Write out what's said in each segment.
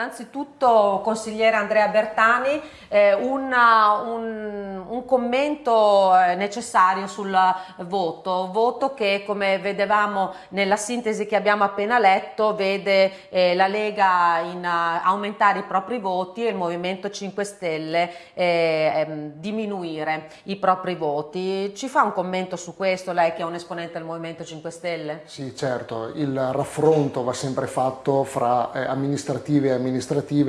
Innanzitutto, consigliere Andrea Bertani, eh, una, un, un, commento eh, necessario sul voto, voto che come vedevamo nella sintesi che abbiamo appena letto vede eh, la Lega in, uh, aumentare i propri voti e il Movimento 5 Stelle eh, ehm, diminuire i propri voti. Ci fa un commento su questo, lei che è un esponente del Movimento 5 Stelle? Sì, certo, il raffronto va sempre fatto fra eh, amministrative e amministrative,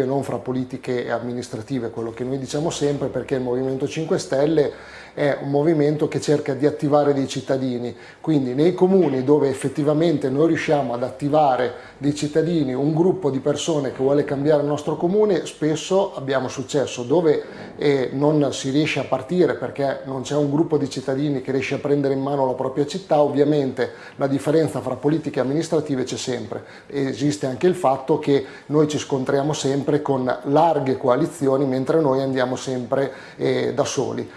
non fra politiche e amministrative, quello che noi diciamo sempre perché il Movimento 5 Stelle è un movimento che cerca di attivare dei cittadini, quindi nei comuni dove effettivamente noi riusciamo ad attivare dei cittadini, un gruppo di persone che vuole cambiare il nostro comune, spesso abbiamo successo, dove eh, non si riesce a partire perché non c'è un gruppo di cittadini che riesce a prendere in mano la propria città, ovviamente la differenza fra politiche amministrative c'è sempre, esiste anche il fatto che noi ci scontriamo sempre con larghe coalizioni mentre noi andiamo sempre eh, da soli.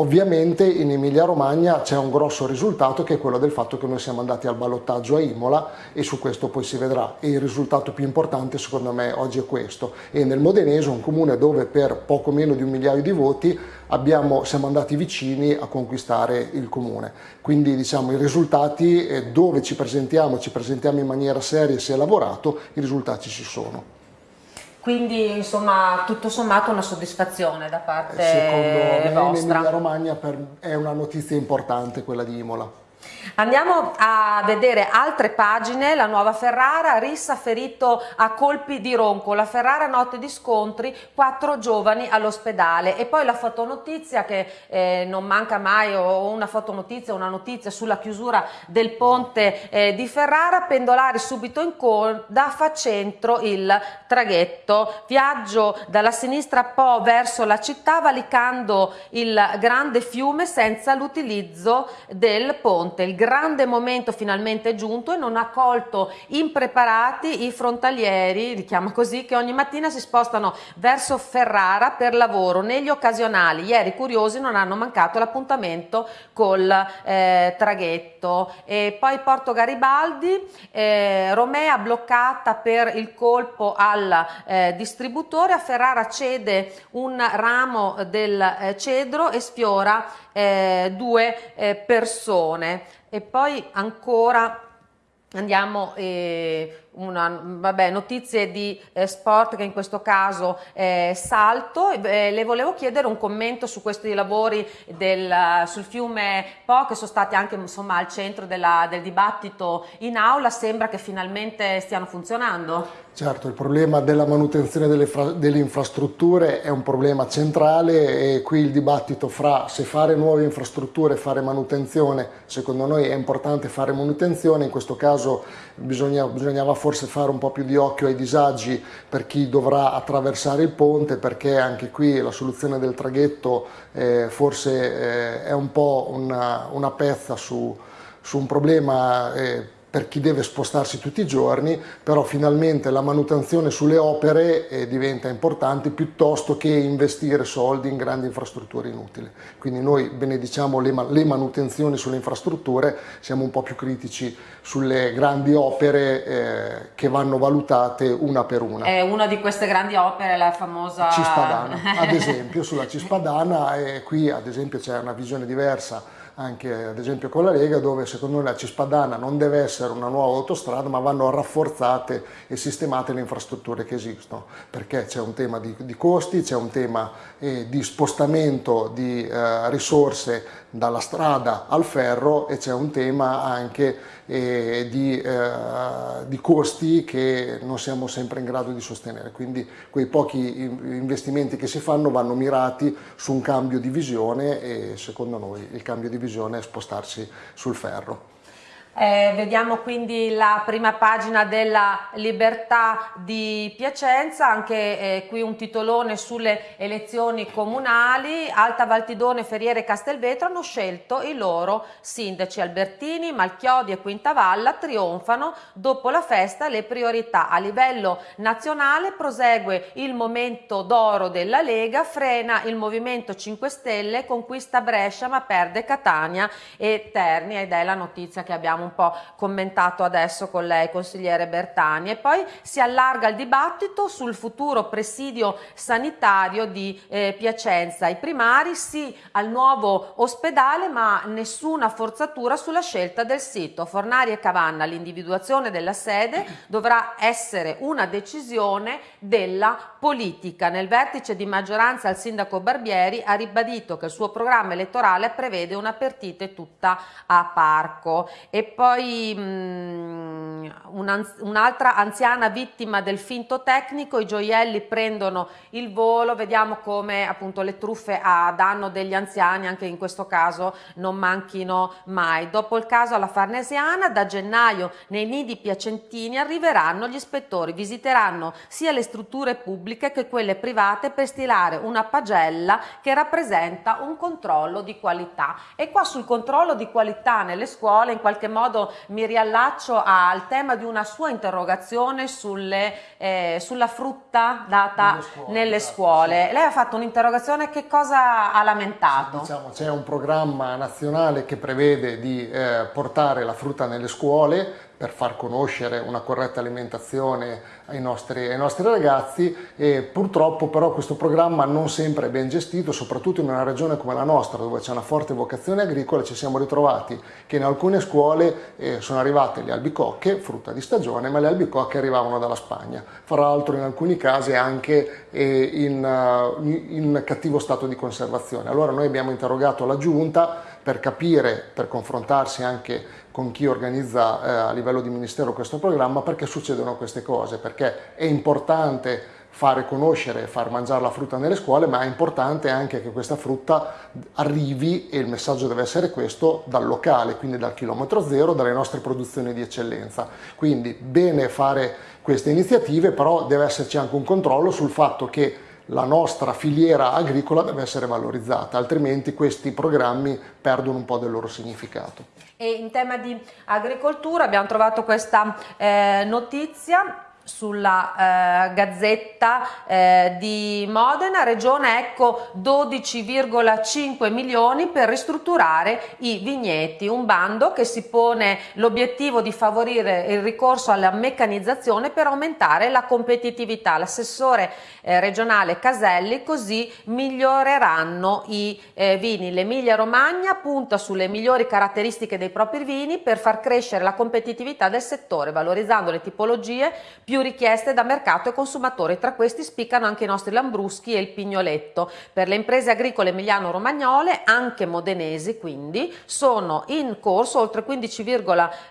Ovviamente in Emilia Romagna c'è un grosso risultato che è quello del fatto che noi siamo andati al ballottaggio a Imola e su questo poi si vedrà. E il risultato più importante secondo me oggi è questo. E nel Modenese un comune dove per poco meno di un migliaio di voti abbiamo, siamo andati vicini a conquistare il comune. Quindi diciamo i risultati eh, dove ci presentiamo, ci presentiamo in maniera seria e si è lavorato i risultati ci sono. Quindi insomma tutto sommato una soddisfazione da parte Secondo vostra. me in Emilia Romagna per, è una notizia importante quella di Imola. Andiamo a vedere altre pagine, la nuova Ferrara, Rissa ferito a colpi di ronco, la Ferrara notte di scontri, quattro giovani all'ospedale. E poi la fotonotizia che eh, non manca mai o una fotonotizia, una notizia sulla chiusura del ponte eh, di Ferrara, pendolari subito in coda, fa centro il traghetto, viaggio dalla sinistra Po verso la città valicando il grande fiume senza l'utilizzo del ponte, il grande momento finalmente è giunto e non ha colto impreparati i frontalieri, li chiama così, che ogni mattina si spostano verso Ferrara per lavoro negli occasionali. Ieri curiosi non hanno mancato l'appuntamento col eh, traghetto. E poi Porto Garibaldi, eh, Romea bloccata per il colpo al eh, distributore, a Ferrara cede un ramo del eh, cedro e sfiora eh, due eh, persone. E poi ancora andiamo eh, una, vabbè, notizie di eh, sport che in questo caso è salto. Eh, le volevo chiedere un commento su questi lavori del, sul fiume Po che sono stati anche insomma, al centro della, del dibattito in aula. Sembra che finalmente stiano funzionando. Certo, il problema della manutenzione delle, delle, infrastrutture è un problema centrale e qui il dibattito fra se fare nuove infrastrutture e fare manutenzione, secondo noi è importante fare manutenzione, in questo caso bisogna, bisognava forse fare un po' più di occhio ai disagi per chi dovrà attraversare il ponte perché anche qui la soluzione del traghetto eh, forse eh, è un po' una, una pezza su, su un problema eh, per chi deve spostarsi tutti i giorni, però finalmente la manutenzione sulle opere eh, diventa importante piuttosto che investire soldi in grandi infrastrutture inutili. Quindi noi benediciamo le, le manutenzioni sulle infrastrutture, siamo un po' più critici sulle grandi opere eh, che vanno valutate una per una. È una di queste grandi opere, la famosa... Cispadana, ad esempio, sulla Cispadana, e qui ad esempio c'è una visione diversa anche ad esempio con la Lega dove secondo noi la Cispadana non deve essere una nuova autostrada ma vanno rafforzate e sistemate le infrastrutture che esistono. Perché c'è un tema di, di costi, c'è un tema eh, di spostamento di eh, risorse dalla strada al ferro e c'è un tema anche eh, di, eh, di, costi che non siamo sempre in grado di sostenere quindi quei pochi investimenti che si fanno vanno mirati su un cambio di visione e secondo noi il cambio di visione bisogna spostarsi sul ferro. Eh, vediamo quindi la prima pagina della Libertà di Piacenza, anche eh, qui un titolone sulle elezioni comunali. Alta Valtidone, Ferriere e Castelvetro hanno scelto i loro sindaci. Albertini, Malchiodi e Quintavalla trionfano dopo la festa le priorità. A livello nazionale prosegue il momento d'oro della Lega, frena il Movimento 5 Stelle, conquista Brescia ma perde Catania e Terni ed è la notizia che abbiamo un po' commentato adesso con lei, consigliere Bertani, e poi si allarga il dibattito sul futuro presidio sanitario di eh, Piacenza. I primari sì al nuovo ospedale, ma nessuna forzatura sulla scelta del sito. Fornari e Cavanna, l'individuazione della sede dovrà essere una decisione della politica. Nel vertice di maggioranza il sindaco Barbieri ha ribadito che il suo programma elettorale prevede una partite tutta a parco. E poi mm, un'altra anziana vittima del finto tecnico, i gioielli prendono il volo, vediamo come appunto le truffe a danno degli anziani anche in questo caso non manchino mai. Dopo il caso alla Farnesiana, da gennaio nei nidi piacentini arriveranno gli ispettori, visiteranno sia le strutture pubbliche che quelle private per stilare una pagella che rappresenta un controllo di qualità. E qua sul controllo di qualità nelle scuole in qualche modo mi riallaccio al tema di una sua interrogazione sulle, eh, sulla frutta data nelle scuole. Nelle esatto, scuole. Sì. Lei ha fatto un'interrogazione, che cosa ha lamentato? Diciamo, c'è un programma nazionale che prevede di eh, portare la frutta nelle scuole per far conoscere una corretta alimentazione ai nostri, ai nostri, ragazzi e purtroppo però questo programma non sempre è ben gestito, soprattutto in una regione come la nostra dove c'è una forte vocazione agricola ci siamo ritrovati che in alcune scuole eh, sono arrivate le albicocche, frutta di stagione, ma le albicocche arrivavano dalla Spagna, fra l'altro in alcuni casi anche eh, in, uh, in cattivo stato di conservazione. Allora noi abbiamo interrogato la giunta per capire, per confrontarsi anche con chi organizza eh, a livello di ministero questo programma perché succedono queste cose, perché è importante fare conoscere e far mangiare la frutta nelle scuole, ma è importante anche che questa frutta arrivi, e il messaggio deve essere questo, dal locale, quindi dal chilometro zero, dalle nostre produzioni di eccellenza. Quindi bene fare queste iniziative, però deve esserci anche un controllo sul fatto che la nostra filiera agricola deve essere valorizzata, altrimenti questi programmi perdono un po' del loro significato. E in tema di agricoltura abbiamo trovato questa eh, notizia sulla eh, Gazzetta eh, di Modena, Regione ecco 12,5 milioni per ristrutturare i vigneti, un bando che si pone l'obiettivo di favorire il ricorso alla meccanizzazione per aumentare la competitività. L'assessore eh, regionale Caselli così miglioreranno i eh, vini. L'Emilia Romagna punta sulle migliori caratteristiche dei propri vini per far crescere la competitività del settore, valorizzando le tipologie più più richieste da mercato e consumatori. Tra questi spiccano anche i nostri Lambruschi e il Pignoletto. Per le imprese agricole emiliano-romagnole, anche modenesi quindi, sono in corso oltre 15,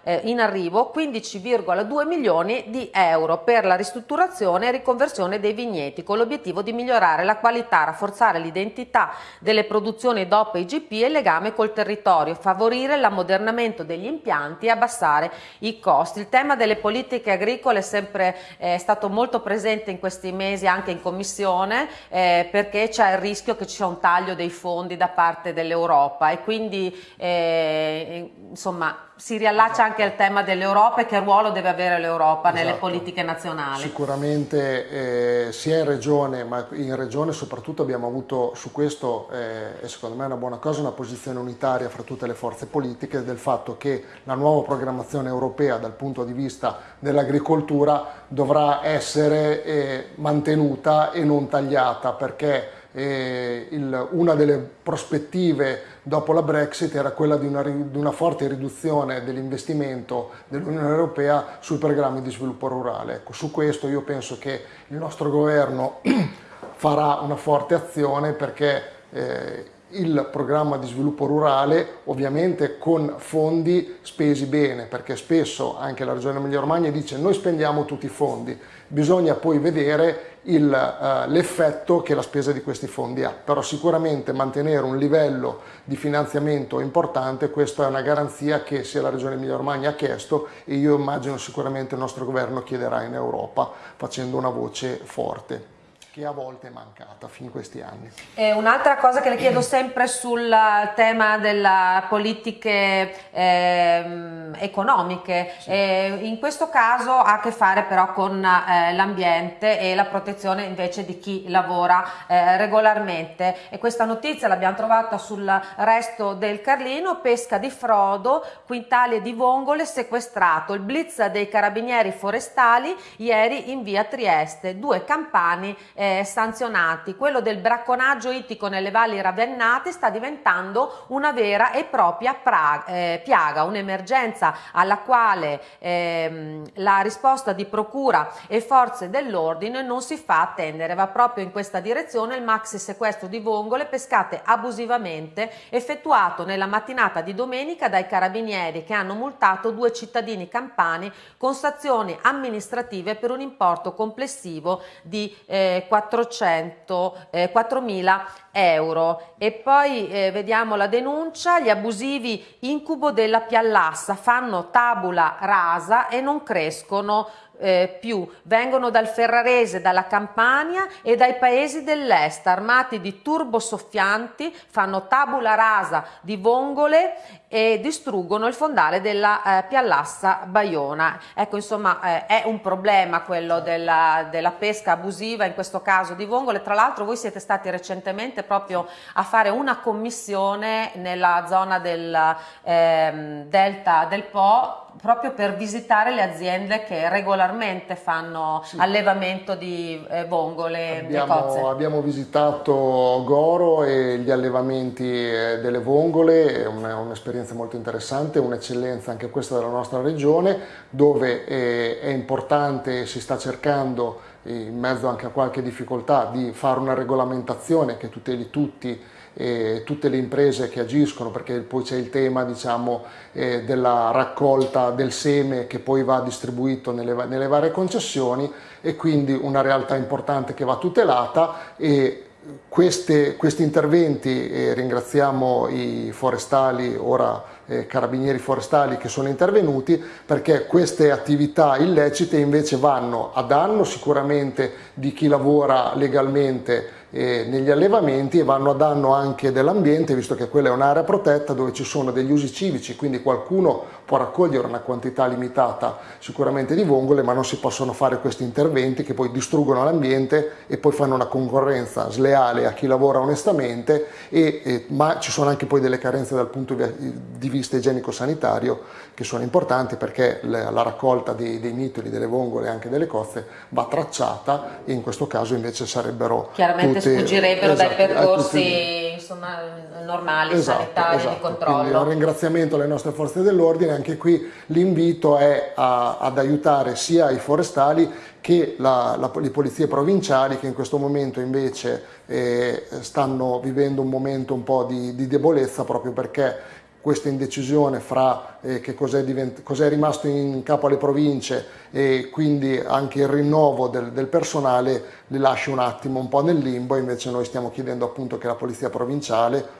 eh, in arrivo 15,2 milioni di euro per la ristrutturazione e riconversione dei vigneti con l'obiettivo di migliorare la qualità, rafforzare l'identità delle produzioni DOP e IGP e il legame col territorio, favorire l'ammodernamento degli impianti e abbassare i costi. Il tema delle politiche agricole è sempre è stato molto presente in questi mesi anche in commissione eh, perché c'è il rischio che ci sia un taglio dei fondi da parte dell'Europa e quindi eh, insomma si riallaccia anche al tema dell'Europa e che ruolo deve avere l'Europa esatto. nelle politiche nazionali. Sicuramente eh, sia in regione, ma in regione soprattutto abbiamo avuto su questo, eh, e secondo me è una buona cosa, una posizione unitaria fra tutte le forze politiche del fatto che la nuova programmazione europea dal punto di vista dell'agricoltura dovrà essere eh, mantenuta e non tagliata perché eh, il, una delle prospettive dopo la Brexit era quella di una, di una forte riduzione dell'investimento dell'Unione Europea sui programmi di sviluppo rurale. Ecco, su questo io penso che il nostro governo farà una forte azione perché eh, il programma di sviluppo rurale ovviamente con fondi spesi bene perché spesso anche la regione Emilia Romagna dice noi spendiamo tutti i fondi. Bisogna poi vedere uh, l'effetto che la spesa di questi fondi ha. Però sicuramente mantenere un livello di finanziamento importante questa è una garanzia che sia la regione Emilia Romagna ha chiesto e io immagino sicuramente il nostro governo chiederà in Europa facendo una voce forte che a volte è mancata fin questi anni. un'altra cosa che le chiedo sempre sul tema delle politiche eh, economiche, sì. eh, in questo caso ha a che fare però con eh, l'ambiente e la protezione invece di chi lavora eh, regolarmente e questa notizia l'abbiamo trovata sul resto del Carlino, pesca di frodo, quintali di vongole sequestrato, il blitz dei carabinieri forestali ieri in via Trieste, due campani eh, eh, sanzionati. Quello del bracconaggio ittico nelle valli ravennate sta diventando una vera e propria pra, eh, piaga, un'emergenza alla quale ehm, la risposta di procura e forze dell'ordine non si fa attendere. Va proprio in questa direzione il maxi sequestro di vongole pescate abusivamente effettuato nella mattinata di domenica dai carabinieri che hanno multato due cittadini campani con sanzioni amministrative per un importo complessivo di eh, 400, eh, 4.000 euro. E poi eh, vediamo la denuncia, gli abusivi incubo della piallassa fanno tabula rasa e non crescono eh, più vengono dal Ferrarese, dalla Campania e dai paesi dell'est, armati di turbosoffianti, fanno tabula rasa di vongole e distruggono il fondale della eh, Piallassa Baiona. Ecco, insomma, eh, è un problema quello della, della, pesca abusiva, in questo caso di vongole. Tra l'altro voi siete stati recentemente proprio a fare una commissione nella zona del ehm, delta del Po proprio per visitare le aziende che regolarmente fanno sì. allevamento di eh, vongole abbiamo, abbiamo, visitato Goro e gli allevamenti eh, delle vongole, è un'esperienza molto interessante, un'eccellenza anche questa della nostra regione, dove è, è importante, si sta cercando in mezzo anche a qualche difficoltà di fare una regolamentazione che tuteli tutti eh, tutte le imprese che agiscono perché poi c'è il tema diciamo, eh, della raccolta del seme che poi va distribuito nelle, nelle varie concessioni e quindi una realtà importante che va tutelata e queste, questi interventi, eh, ringraziamo i forestali, ora eh, carabinieri forestali che sono intervenuti, perché queste attività illecite invece vanno a danno sicuramente di chi lavora legalmente eh, negli allevamenti e vanno a danno anche dell'ambiente, visto che quella è un'area protetta dove ci sono degli usi civici, quindi qualcuno può raccogliere una quantità limitata sicuramente di vongole, ma non si possono fare questi interventi che poi distruggono l'ambiente e poi fanno una concorrenza sleale a chi lavora onestamente, e, e, ma ci sono anche poi delle carenze dal punto di vista igienico-sanitario che sono importanti perché la, la raccolta dei, dei mitoli, delle vongole e anche delle cozze va tracciata e in questo caso invece sarebbero chiaramente tutte, sfuggirebbero esatto, dai percorsi insomma, normali, esatto, sanitari, esatto. di controllo. Quindi un ringraziamento alle nostre forze dell'ordine, anche qui l'invito è a, ad aiutare sia i forestali che la, la, le polizie provinciali che in questo momento invece eh, stanno vivendo un momento un po' di, di debolezza proprio perché questa indecisione fra eh, che cos'è cos rimasto in capo alle province e quindi anche il rinnovo del, del personale li lascia un attimo un po' nel limbo, invece noi stiamo chiedendo appunto che la Polizia Provinciale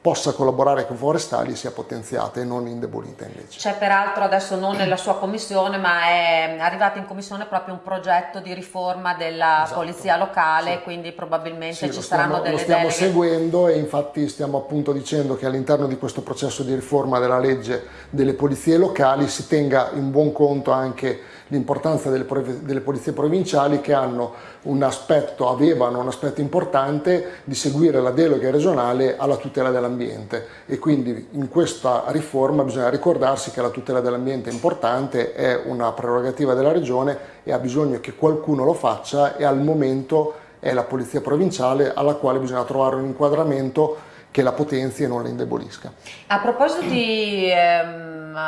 possa collaborare con forestali sia potenziata e non indebolita invece. C'è peraltro adesso non nella sua commissione ma è arrivato in commissione proprio un progetto di riforma della esatto. polizia locale sì. quindi probabilmente sì, ci stiamo, saranno delle Lo stiamo deleghe. seguendo e infatti stiamo appunto dicendo che all'interno di questo processo di riforma della legge delle polizie locali si tenga in buon conto anche l'importanza delle, delle, polizie provinciali che hanno un aspetto, avevano un aspetto importante di seguire la delega regionale alla tutela dell'ambiente e quindi in questa riforma bisogna ricordarsi che la tutela dell'ambiente è importante, è una prerogativa della regione e ha bisogno che qualcuno lo faccia e al momento è la polizia provinciale alla quale bisogna trovare un inquadramento che la potenzi e non la indebolisca. A proposito di ehm,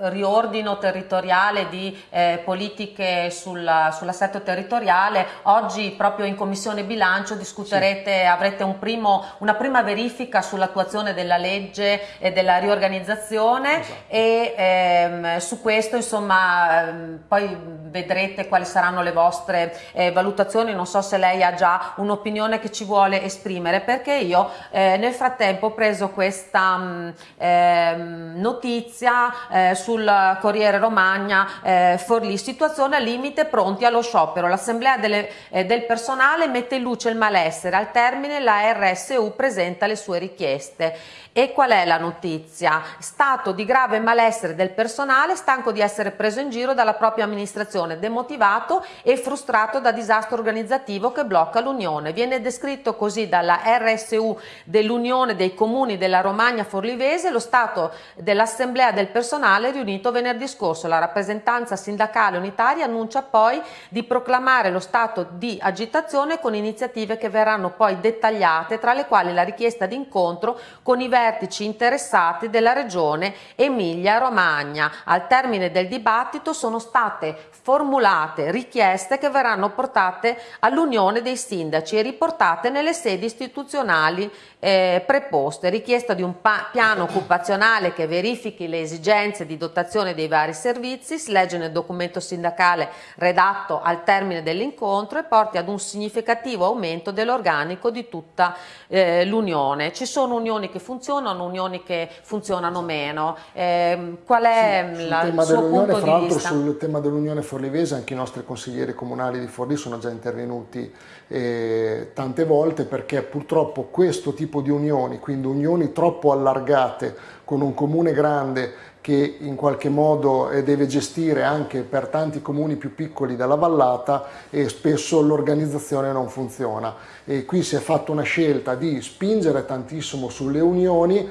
riordino territoriale di eh, politiche sull'assetto sull territoriale, oggi proprio in Commissione Bilancio discuterete, sì. avrete un primo, una prima verifica sull'attuazione della legge e della riorganizzazione esatto. e ehm, su questo insomma ehm, poi vedrete quali saranno le vostre eh, valutazioni, non so se lei ha già un'opinione che ci vuole esprimere perché io eh, nel frattempo ho preso questa mh, mm, ehm, notizia eh, sul Corriere Romagna eh, Forlì, situazione al limite pronti allo sciopero. L'assemblea eh, del personale mette in luce il malessere, al termine la RSU presenta le sue richieste. E qual è la notizia? Stato di grave malessere del personale, stanco di essere preso in giro dalla propria amministrazione, demotivato e frustrato da disastro organizzativo che blocca l'Unione. Viene descritto così dalla RSU dell'Unione dei Comuni della Romagna Forlivese lo stato dell'assemblea del personale riunito venerdì scorso. La rappresentanza sindacale unitaria annuncia poi di proclamare lo stato di agitazione con iniziative che verranno poi dettagliate, tra le quali la richiesta di incontro con i vertici vertici interessati della regione Emilia-Romagna. Al termine del dibattito sono state formulate richieste che verranno portate all'Unione dei Sindaci e riportate nelle sedi istituzionali eh, preposte. Richiesta di un piano occupazionale che verifichi le esigenze di dotazione dei vari servizi, si legge nel documento sindacale redatto al termine dell'incontro e porti ad un significativo aumento dell'organico di tutta eh, l'Unione. Ci sono unioni che funzionano funzionano, unioni che funzionano meno. Eh, qual è sì, la, il suo punto di vista? Sul tema dell'Unione Forlivese anche i nostri consiglieri comunali di Forlì sono già intervenuti eh, tante volte perché purtroppo questo tipo di unioni, quindi unioni troppo allargate con un comune grande che in qualche modo eh, deve gestire anche per tanti comuni più piccoli della vallata e spesso l'organizzazione non funziona. E qui si è fatta una scelta di spingere tantissimo sulle unioni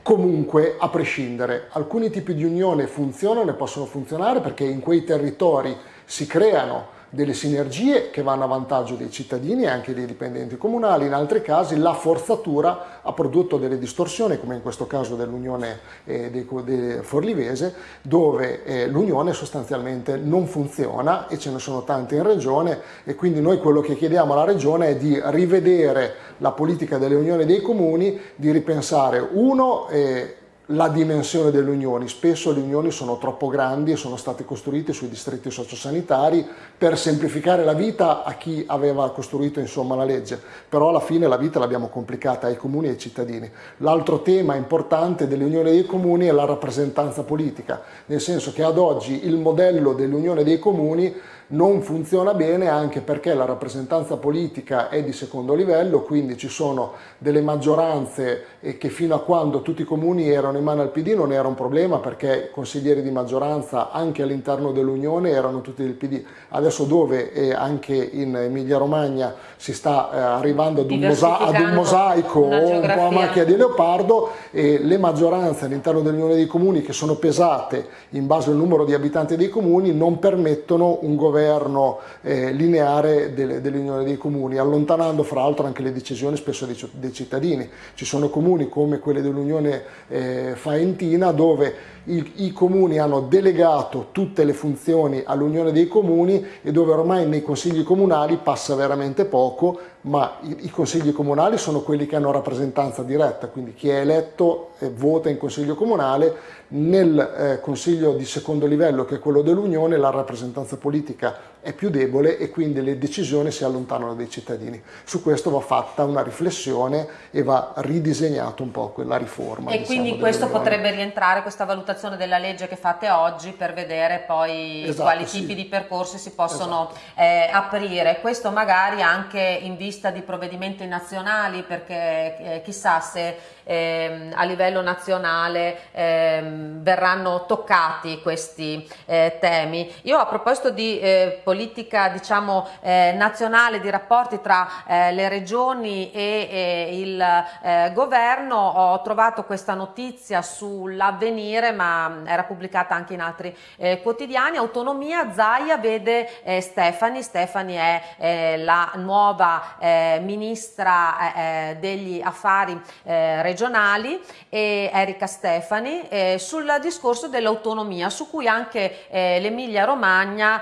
comunque a prescindere. Alcuni tipi di unione funzionano e possono funzionare perché in quei territori si creano delle sinergie che vanno a vantaggio dei cittadini e anche dei dipendenti comunali, in altri casi la forzatura ha prodotto delle distorsioni, come in questo caso dell'Unione eh, Forlivese, dove eh, l'Unione sostanzialmente non funziona e ce ne sono tante in Regione e quindi noi quello che chiediamo alla Regione è di rivedere la politica delle unioni dei comuni, di ripensare uno eh, la dimensione delle unioni. Spesso le unioni sono troppo grandi e sono state costruite sui distretti sociosanitari per semplificare la vita a chi aveva costruito insomma, la legge, però alla fine la vita l'abbiamo complicata ai comuni e ai cittadini. L'altro tema importante delle unioni dei comuni è la rappresentanza politica, nel senso che ad oggi il modello dell'unione dei comuni non funziona bene anche perché la rappresentanza politica è di secondo livello, quindi ci sono delle maggioranze che fino a quando tutti i comuni erano in mano al PD non era un problema perché i consiglieri di maggioranza anche all'interno dell'Unione erano tutti del PD. Adesso dove anche in Emilia Romagna si sta eh, arrivando ad un, mosa ad un mosaico o un po' a macchia di leopardo e le maggioranze all'interno dell'Unione dei Comuni che sono pesate in base al numero di abitanti dei comuni non permettono un governo governo eh, lineare dell'Unione dei Comuni, allontanando fra l'altro anche le decisioni spesso dei, dei, cittadini. Ci sono comuni come quelli dell'Unione eh, Faentina dove i, i, comuni hanno delegato tutte le funzioni all'Unione dei Comuni e dove ormai nei consigli comunali passa veramente poco, ma i, i consigli comunali sono quelli che hanno rappresentanza diretta, quindi chi è eletto eh, vota in consiglio comunale, nel eh, consiglio di secondo livello che è quello dell'Unione la rappresentanza politica è più debole e quindi le decisioni si allontanano dai cittadini. Su questo va fatta una riflessione e va ridisegnato un po' quella riforma. E diciamo, quindi questo potrebbe rientrare, questa valutazione della legge che fate oggi per vedere poi esatto, quali sì. tipi di percorsi si possono esatto. eh, aprire. Questo magari anche in vista di provvedimenti nazionali perché eh, chissà se eh, a livello nazionale ehm, verranno toccati questi eh, temi. Io a proposito di eh, politica diciamo, eh, nazionale di rapporti tra eh, le regioni e, e il eh, governo. Ho trovato questa notizia sull'avvenire ma era pubblicata anche in altri eh, quotidiani. Autonomia Zaia vede eh, Stefani. Stefani è eh, la nuova ministra degli affari regionali e Erika Stefani sul discorso dell'autonomia su cui anche l'Emilia Romagna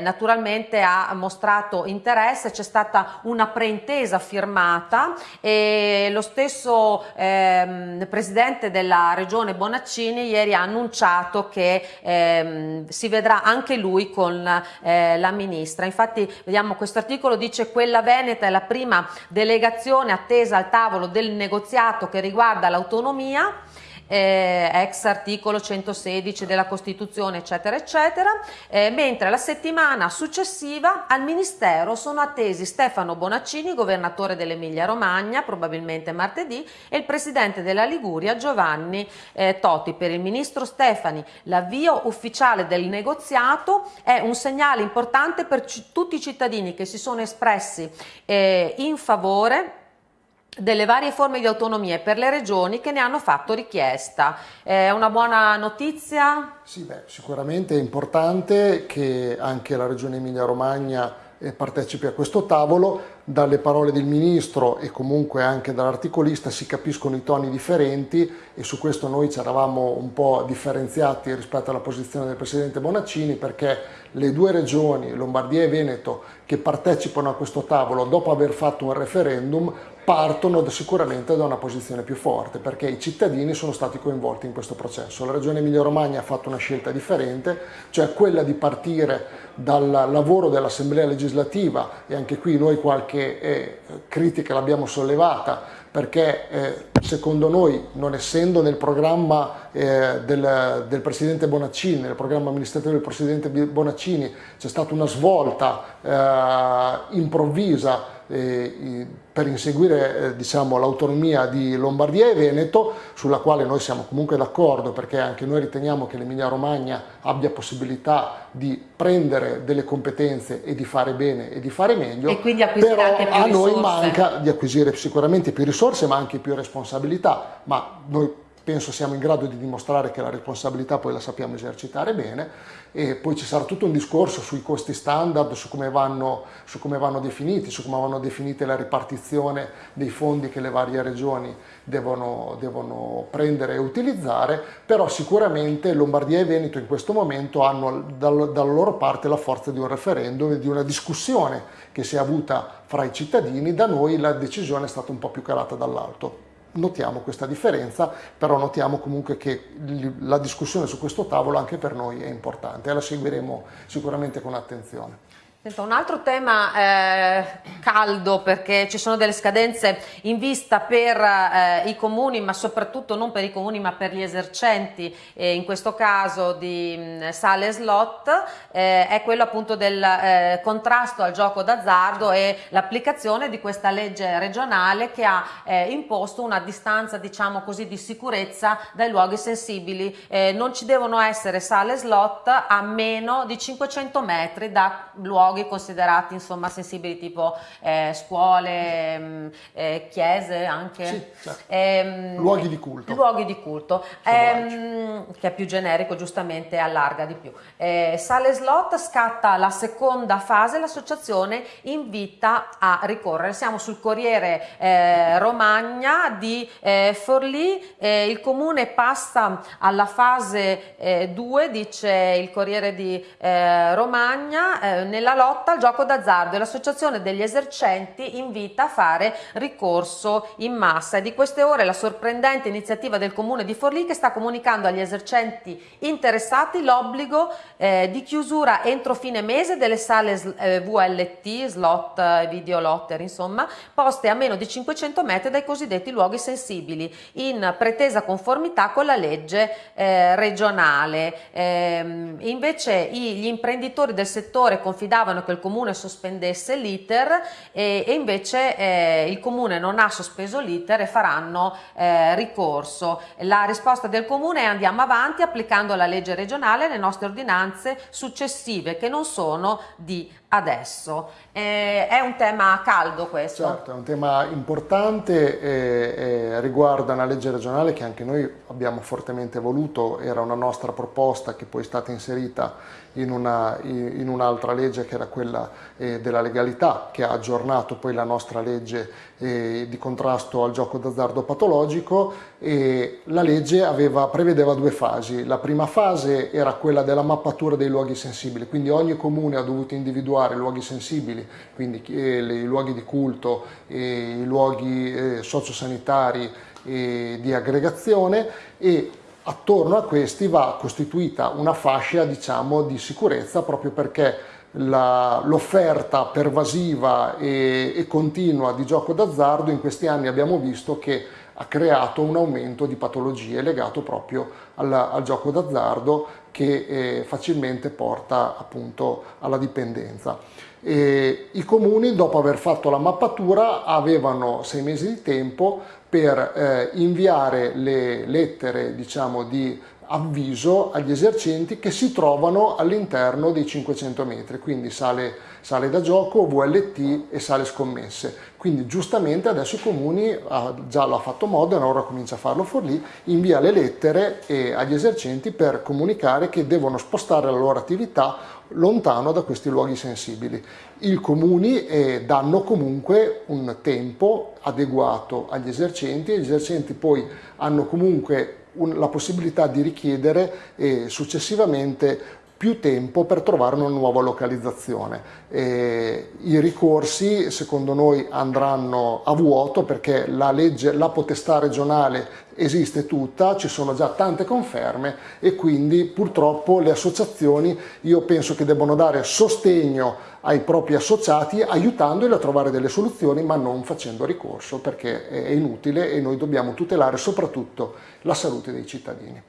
naturalmente ha mostrato interesse, c'è stata una preintesa firmata e lo stesso ehm, presidente della regione Bonaccini ieri ha annunciato che ehm, si vedrà anche lui con eh, la ministra. Infatti vediamo questo articolo dice quella veneta è la prima delegazione attesa al tavolo del negoziato che riguarda l'autonomia eh, ex articolo 116 della Costituzione, eccetera, eccetera, eh, mentre la settimana successiva al Ministero sono attesi Stefano Bonaccini, governatore dell'Emilia Romagna, probabilmente martedì, e il presidente della Liguria Giovanni eh, Toti. Per il ministro Stefani l'avvio ufficiale del negoziato è un segnale importante per tutti i cittadini che si sono espressi eh, in favore delle varie forme di autonomia per le regioni che ne hanno fatto richiesta. È una buona notizia? Sì, beh, sicuramente è importante che anche la regione Emilia-Romagna eh, partecipi a questo tavolo. Dalle parole del Ministro e comunque anche dall'articolista si capiscono i toni differenti e su questo noi ci eravamo un po' differenziati rispetto alla posizione del Presidente Bonaccini perché le due regioni, Lombardia e Veneto, che partecipano a questo tavolo dopo aver fatto un referendum partono sicuramente da una posizione più forte perché i cittadini sono stati coinvolti in questo processo. La Regione Emilia-Romagna ha fatto una scelta differente, cioè quella di partire dal lavoro dell'Assemblea legislativa e anche qui noi qualche eh, critica l'abbiamo sollevata perché eh, secondo noi, non essendo nel programma eh, del, del, Presidente Bonaccini, nel programma amministrativo del Presidente Bonaccini, c'è stata una svolta eh, improvvisa per inseguire eh, diciamo, l'autonomia di Lombardia e Veneto, sulla quale noi siamo comunque d'accordo perché anche noi riteniamo che l'Emilia Romagna abbia possibilità di prendere delle competenze e di fare bene e di fare meglio, e quindi però a noi manca di acquisire sicuramente più risorse ma anche più responsabilità, ma noi penso siamo in grado di dimostrare che la responsabilità poi la sappiamo esercitare bene e poi ci sarà tutto un discorso sui costi standard, su come vanno, su come vanno definiti, su come vanno definite la ripartizione dei fondi che le varie regioni devono, devono prendere e utilizzare, però sicuramente Lombardia e Veneto in questo momento hanno dal, dalla loro parte la forza di un referendum e di una discussione che si è avuta fra i cittadini, da noi la decisione è stata un po' più calata dall'alto notiamo questa differenza, però notiamo comunque che la discussione su questo tavolo anche per noi è importante e la seguiremo sicuramente con attenzione. Senta, un altro tema eh, caldo perché ci sono delle scadenze in vista per eh, i comuni ma soprattutto non per i comuni ma per gli esercenti eh, in questo caso di mh, mm, sale slot eh, è quello appunto del eh, contrasto al gioco d'azzardo e l'applicazione di questa legge regionale che ha eh, imposto una distanza diciamo così di sicurezza dai luoghi sensibili. Non ci devono essere sale slot a meno di 500 metri da luoghi luoghi considerati insomma sensibili tipo eh, scuole, mh, mm, eh, chiese anche. Sì, certo. ehm, luoghi di culto. Luoghi di culto, ehm, che è più generico giustamente allarga di più. Eh, sale slot scatta la seconda fase, l'associazione invita a ricorrere. Siamo sul Corriere eh, Romagna di eh, Forlì, eh, il comune passa alla fase 2, dice il Corriere di Romagna, nella lotta al gioco d'azzardo e l'associazione degli esercenti invita a fare ricorso in massa. È di queste ore la sorprendente iniziativa del comune di Forlì che sta comunicando agli esercenti interessati l'obbligo eh, di chiusura entro fine mese delle sale eh, VLT, slot, eh, video lotter, insomma, poste a meno di 500 metri dai cosiddetti luoghi sensibili, in pretesa conformità con la legge eh, regionale. Ehm, invece gli imprenditori del settore confidavano chiedevano che il comune sospendesse l'iter e, e, invece eh, il comune non ha sospeso l'iter e faranno eh, ricorso. La risposta del comune è andiamo avanti applicando la legge regionale e le nostre ordinanze successive che non sono di adesso. Eh, è un tema caldo questo? Certo, è un tema importante, e, e riguarda una legge regionale che anche noi abbiamo fortemente voluto, era una nostra proposta che poi è stata inserita in, una, in un'altra legge che era quella eh, della legalità, che ha aggiornato poi la nostra legge eh, di contrasto al gioco d'azzardo patologico e la legge aveva, prevedeva due fasi. La prima fase era quella della mappatura dei luoghi sensibili, quindi ogni comune ha dovuto individuare luoghi sensibili, quindi eh, i luoghi di culto, i luoghi eh, sociosanitari di aggregazione e attorno a questi va costituita una fascia diciamo, di sicurezza proprio perché l'offerta pervasiva e, e continua di gioco d'azzardo in questi anni abbiamo visto che ha creato un aumento di patologie legato proprio al, al gioco d'azzardo che eh, facilmente porta appunto alla dipendenza. E I comuni dopo aver fatto la mappatura avevano sei mesi di tempo per eh, inviare le lettere diciamo, di avviso agli esercenti che si trovano all'interno dei 500 metri, quindi sale, sale, da gioco, VLT e sale scommesse. Quindi giustamente adesso i comuni, ah, già l'ha fatto Modena, ora comincia a farlo Forlì, invia le lettere eh, agli esercenti per comunicare che devono spostare la loro attività lontano da questi luoghi sensibili. I comuni eh, danno comunque un tempo adeguato agli esercenti e gli esercenti poi hanno comunque un, la possibilità di richiedere eh, successivamente più tempo per trovare una nuova localizzazione. E I ricorsi secondo noi andranno a vuoto perché la, legge, la potestà regionale esiste tutta, ci sono già tante conferme e quindi purtroppo le associazioni io penso che debbano dare sostegno ai propri associati aiutandoli a trovare delle soluzioni ma non facendo ricorso perché è inutile e noi dobbiamo tutelare soprattutto la salute dei cittadini.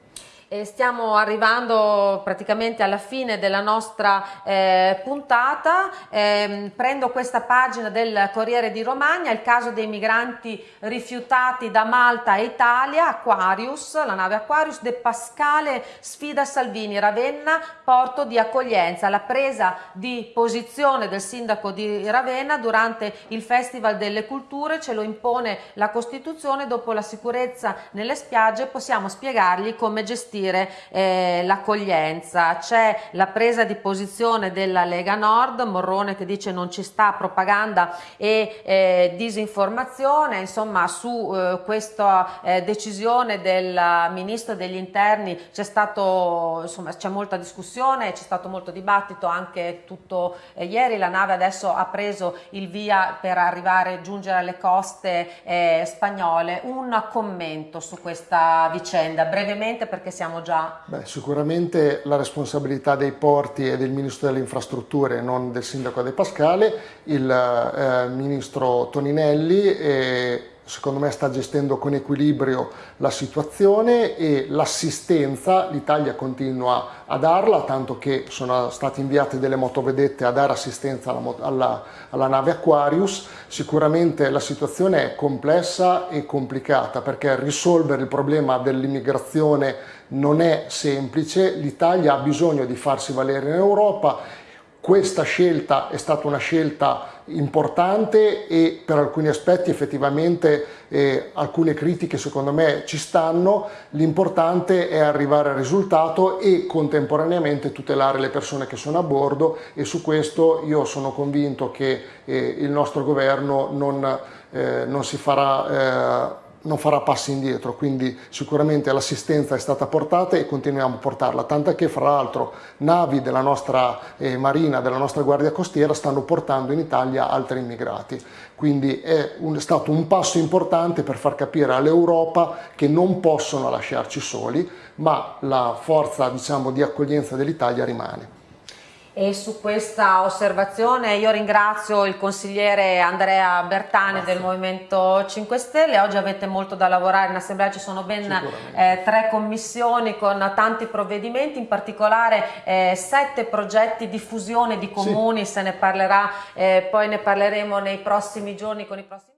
E stiamo arrivando praticamente alla fine della nostra eh, puntata. Eh, prendo questa pagina del Corriere di Romagna, il caso dei migranti rifiutati da Malta e Italia, Aquarius, la nave Aquarius, De Pascale sfida Salvini, Ravenna, porto di accoglienza. La presa di posizione del sindaco di Ravenna durante il Festival delle Culture ce lo impone la Costituzione, dopo la sicurezza nelle spiagge possiamo spiegargli come gestire gestire eh, l'accoglienza. C'è la presa di posizione della Lega Nord, Morrone che dice non ci sta propaganda e eh, disinformazione, insomma su eh, questa eh, decisione del Ministro degli Interni c'è stato, insomma c'è molta discussione, c'è stato molto dibattito anche tutto eh, ieri, la nave adesso ha preso il via per arrivare giungere alle coste eh, spagnole. Un commento su questa vicenda, brevemente perché siamo sappiamo già? Beh, sicuramente la responsabilità dei porti è del Ministro delle Infrastrutture non del Sindaco De Pascale, il eh, Ministro Toninelli e secondo me sta gestendo con equilibrio la situazione e l'assistenza l'Italia continua a darla, tanto che sono state inviate delle motovedette a dare assistenza alla, alla, alla nave Aquarius. Sicuramente la situazione è complessa e complicata perché risolvere il problema dell'immigrazione non è semplice, l'Italia ha bisogno di farsi valere in Europa questa scelta è stata una scelta importante e per alcuni aspetti effettivamente eh, alcune critiche secondo me ci stanno, l'importante è arrivare al risultato e contemporaneamente tutelare le persone che sono a bordo e su questo io sono convinto che eh, il nostro governo non, eh, non si farà eh, non farà passi indietro, quindi sicuramente l'assistenza è stata portata e continuiamo a portarla, tant'è che fra l'altro navi della nostra eh, marina, della nostra guardia costiera stanno portando in Italia altri immigrati, quindi è, un, è stato un passo importante per far capire all'Europa che non possono lasciarci soli, ma la forza diciamo, di accoglienza dell'Italia rimane. E su questa osservazione io ringrazio il consigliere Andrea Bertani Grazie. del Movimento 5 Stelle, oggi avete molto da lavorare, in assemblea ci sono ben eh, tre commissioni con tanti provvedimenti, in particolare eh, sette progetti di fusione di comuni, sì. se ne parlerà, eh, poi ne parleremo nei prossimi giorni con i prossimi